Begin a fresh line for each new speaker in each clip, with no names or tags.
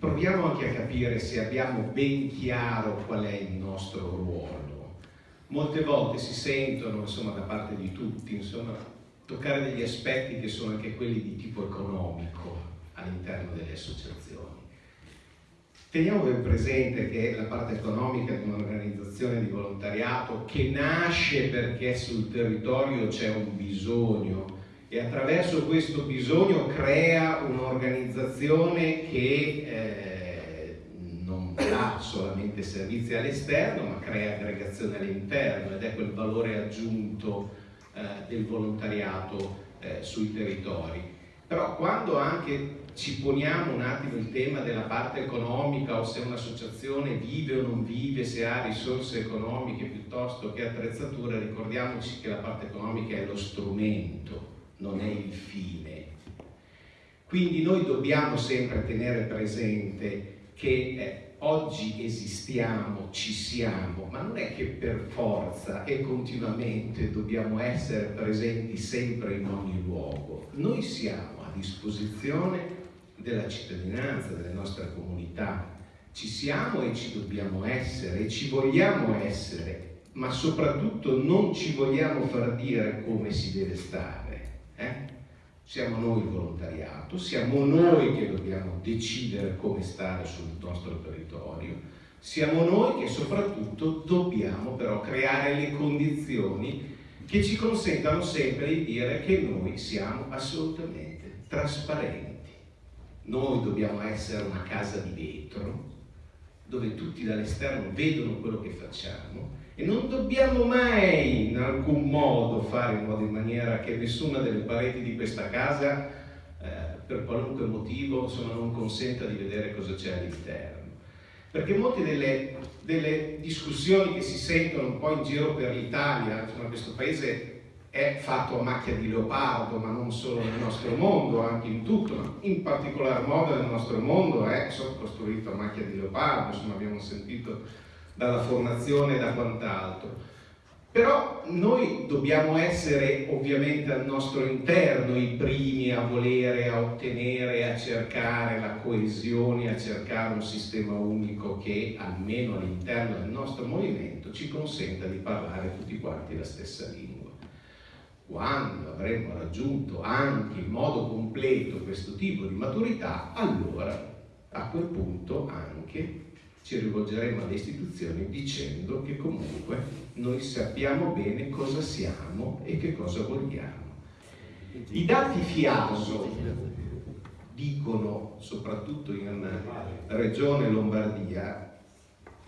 proviamo anche a capire se abbiamo ben chiaro qual è il nostro ruolo. Molte volte si sentono, insomma, da parte di tutti, insomma, toccare degli aspetti che sono anche quelli di tipo economico all'interno delle associazioni. Teniamo ben presente che la parte economica di un'organizzazione di volontariato che nasce perché sul territorio c'è un bisogno e attraverso questo bisogno crea un'organizzazione che eh, non dà solamente servizi all'esterno ma crea aggregazione all'interno ed è quel valore aggiunto eh, del volontariato eh, sui territori. Però quando anche ci poniamo un attimo il tema della parte economica o se un'associazione vive o non vive, se ha risorse economiche piuttosto che attrezzature, ricordiamoci che la parte economica è lo strumento, non è il fine. Quindi noi dobbiamo sempre tenere presente che eh, oggi esistiamo, ci siamo, ma non è che per forza e continuamente dobbiamo essere presenti sempre in ogni luogo. Noi siamo a disposizione della cittadinanza, delle nostre comunità. Ci siamo e ci dobbiamo essere e ci vogliamo essere, ma soprattutto non ci vogliamo far dire come si deve stare. Eh? Siamo noi il volontariato, siamo noi che dobbiamo decidere come stare sul nostro territorio, siamo noi che soprattutto dobbiamo però creare le condizioni che ci consentano sempre di dire che noi siamo assolutamente trasparenti noi dobbiamo essere una casa di vetro, dove tutti dall'esterno vedono quello che facciamo e non dobbiamo mai in alcun modo fare in modo in maniera che nessuna delle pareti di questa casa, eh, per qualunque motivo, insomma, non consenta di vedere cosa c'è all'interno. Perché molte delle, delle discussioni che si sentono un po' in giro per l'Italia, insomma, questo paese è fatto a macchia di leopardo, ma non solo nel nostro mondo, anche in tutto, ma in particolar modo nel nostro mondo è costruito a macchia di leopardo, insomma abbiamo sentito dalla formazione e da quant'altro. Però noi dobbiamo essere ovviamente al nostro interno i primi a volere, a ottenere, a cercare la coesione, a cercare un sistema unico che almeno all'interno del nostro movimento ci consenta di parlare tutti quanti la stessa lingua quando avremo raggiunto anche in modo completo questo tipo di maturità, allora a quel punto anche ci rivolgeremo alle istituzioni dicendo che comunque noi sappiamo bene cosa siamo e che cosa vogliamo. I dati FIASO dicono, soprattutto in regione Lombardia,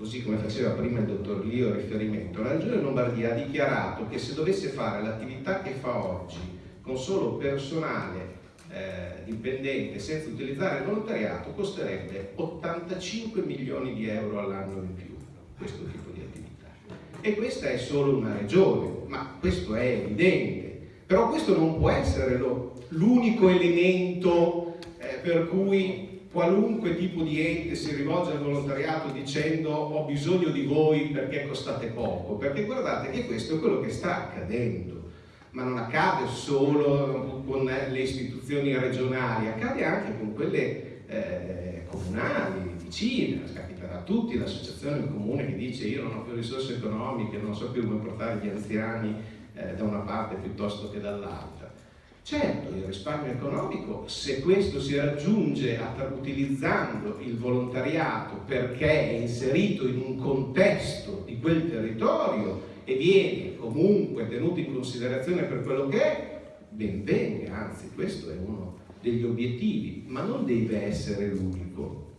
così come faceva prima il dottor Lio riferimento, la Regione Lombardia ha dichiarato che se dovesse fare l'attività che fa oggi con solo personale eh, dipendente senza utilizzare il volontariato costerebbe 85 milioni di euro all'anno in più questo tipo di attività. E questa è solo una regione, ma questo è evidente. Però questo non può essere l'unico elemento per cui qualunque tipo di ente si rivolge al volontariato dicendo ho bisogno di voi perché costate poco, perché guardate che questo è quello che sta accadendo, ma non accade solo con le istituzioni regionali, accade anche con quelle eh, comunali, vicine, capiterà a tutti, l'associazione del comune che dice io non ho più risorse economiche, non so più come portare gli anziani eh, da una parte piuttosto che dall'altra Certo, il risparmio economico, se questo si raggiunge utilizzando il volontariato perché è inserito in un contesto di quel territorio e viene comunque tenuto in considerazione per quello che è, ben venga, anzi questo è uno degli obiettivi, ma non deve essere l'unico.